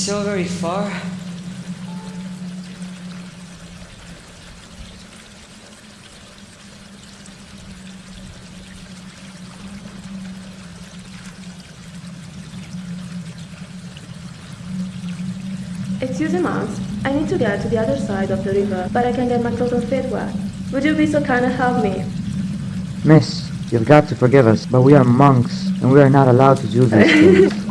Master, are we still very far? Excuse me, Mons. I need to get to the other side of the river, but I can get my clothes and feet wet. Would you be so kind and help me? Miss, you've got to forgive us, but we are monks, and we are not allowed to do these things.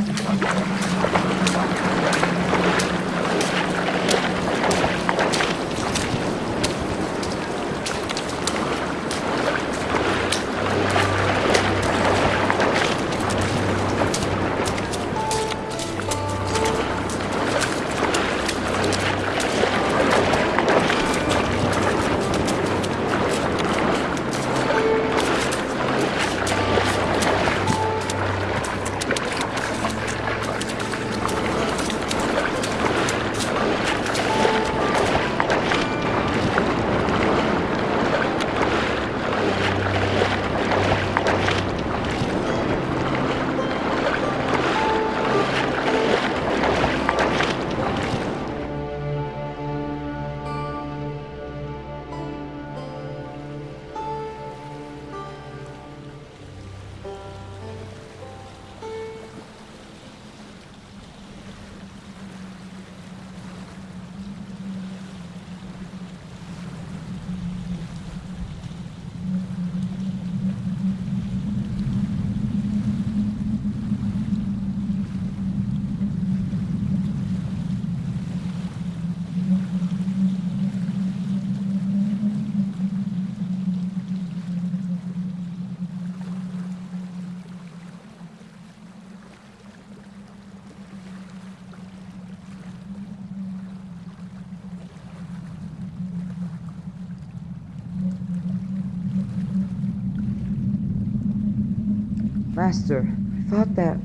Master, I thought that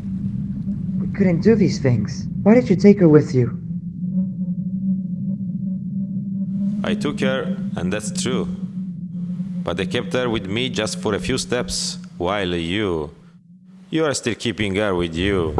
we couldn't do these things. Why did you take her with you? I took her, and that's true. But I kept her with me just for a few steps, while you. You are still keeping her with you.